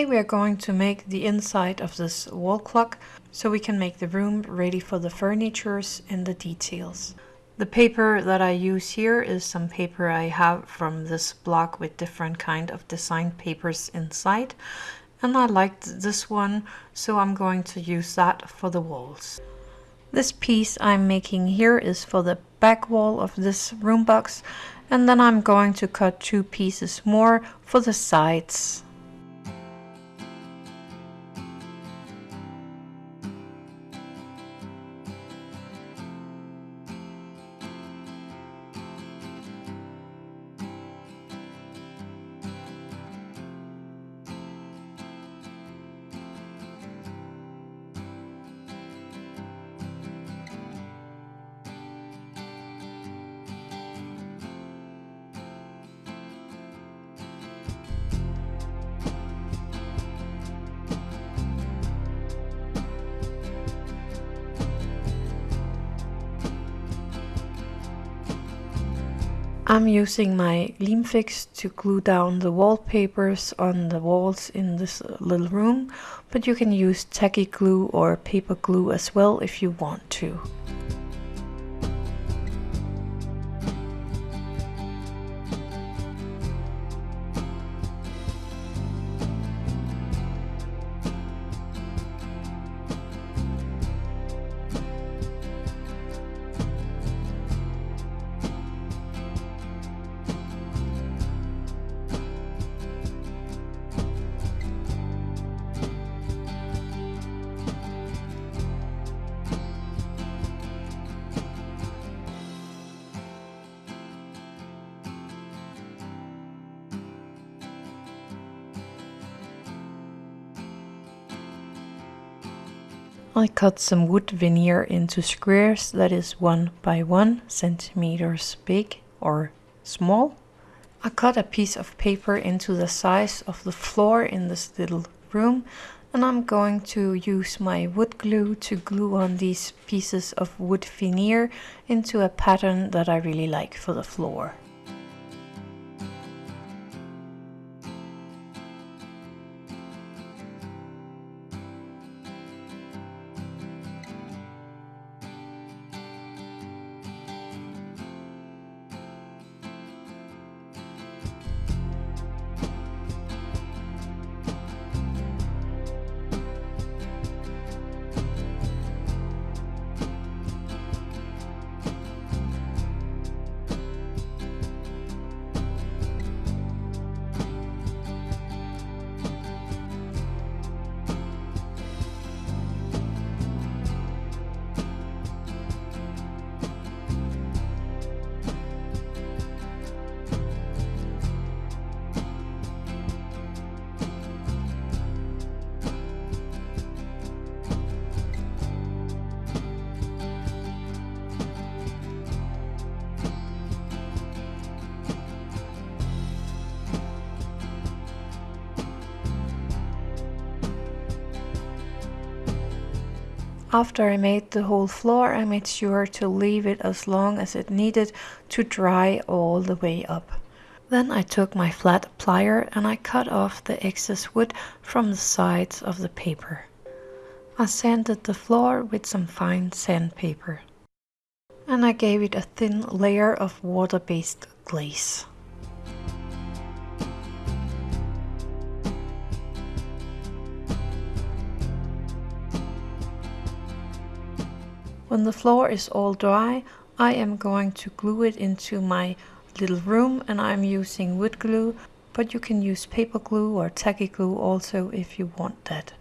Today we are going to make the inside of this wall clock so we can make the room ready for the furnitures and the details. The paper that I use here is some paper I have from this block with different kind of design papers inside and I liked this one so I'm going to use that for the walls. This piece I'm making here is for the back wall of this room box and then I'm going to cut two pieces more for the sides. I'm using my Fix to glue down the wallpapers on the walls in this little room, but you can use tacky glue or paper glue as well if you want to. I cut some wood veneer into squares that is 1 by 1 centimeters big or small. I cut a piece of paper into the size of the floor in this little room and I'm going to use my wood glue to glue on these pieces of wood veneer into a pattern that I really like for the floor. After I made the whole floor, I made sure to leave it as long as it needed to dry all the way up. Then I took my flat plier and I cut off the excess wood from the sides of the paper. I sanded the floor with some fine sandpaper. And I gave it a thin layer of water-based glaze. When the floor is all dry, I am going to glue it into my little room and I'm using wood glue, but you can use paper glue or tacky glue also if you want that.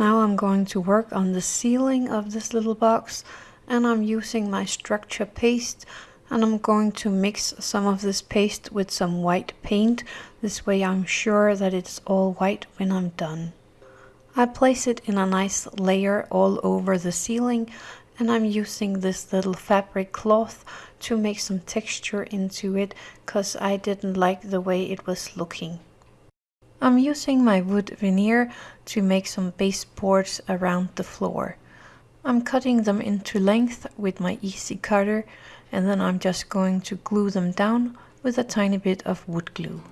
Now I'm going to work on the ceiling of this little box and I'm using my structure paste and I'm going to mix some of this paste with some white paint. This way I'm sure that it's all white when I'm done. I place it in a nice layer all over the ceiling and I'm using this little fabric cloth to make some texture into it because I didn't like the way it was looking. I'm using my wood veneer to make some baseboards around the floor. I'm cutting them into length with my easy cutter and then I'm just going to glue them down with a tiny bit of wood glue.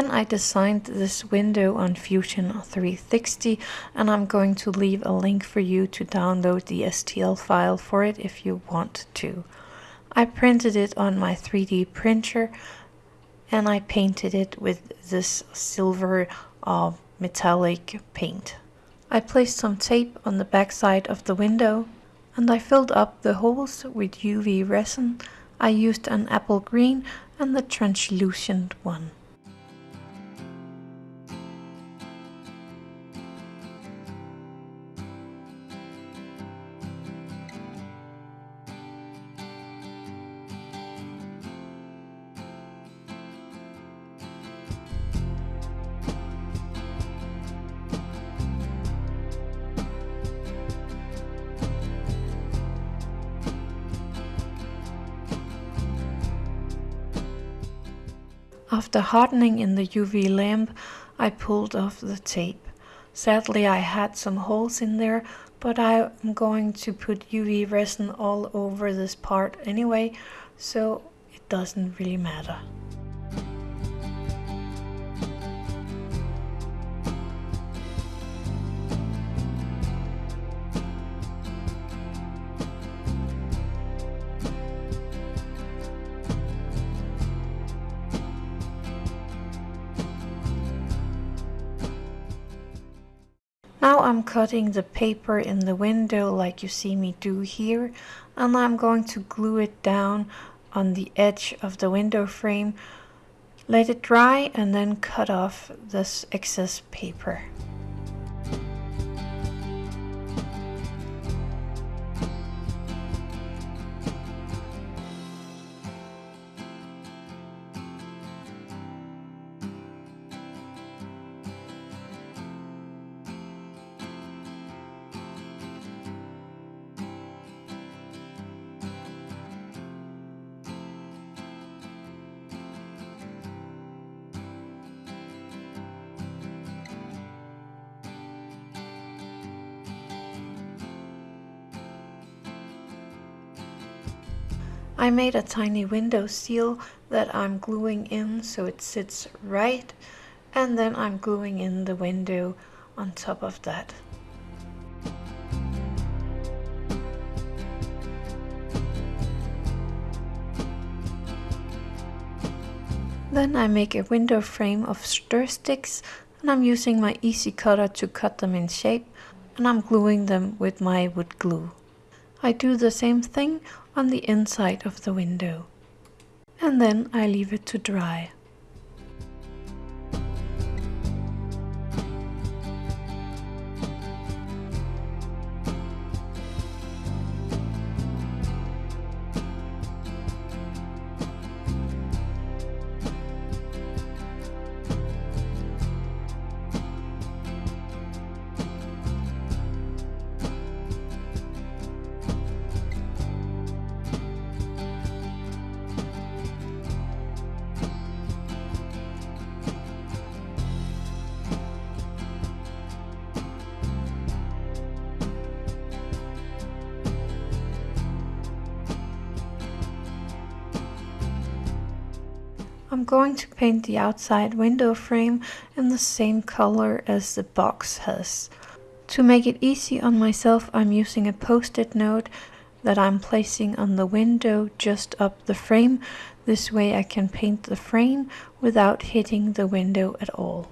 Then I designed this window on Fusion 360 and I'm going to leave a link for you to download the STL file for it if you want to. I printed it on my 3D printer and I painted it with this silver uh, metallic paint. I placed some tape on the back side of the window and I filled up the holes with UV resin. I used an apple green and the translucent one. After hardening in the UV lamp, I pulled off the tape. Sadly, I had some holes in there, but I'm going to put UV resin all over this part anyway, so it doesn't really matter. Now I'm cutting the paper in the window like you see me do here and I'm going to glue it down on the edge of the window frame let it dry and then cut off this excess paper. I made a tiny window seal that I'm gluing in so it sits right and then I'm gluing in the window on top of that. Then I make a window frame of stir sticks and I'm using my easy cutter to cut them in shape and I'm gluing them with my wood glue. I do the same thing on the inside of the window. And then I leave it to dry. I'm going to paint the outside window frame in the same color as the box has. To make it easy on myself, I'm using a post-it note that I'm placing on the window just up the frame. This way I can paint the frame without hitting the window at all.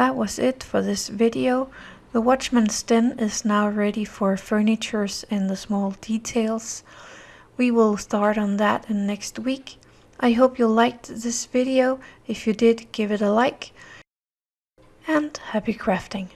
That was it for this video. The Watchman's Den is now ready for furnitures and the small details. We will start on that in next week. I hope you liked this video. If you did, give it a like. And happy crafting!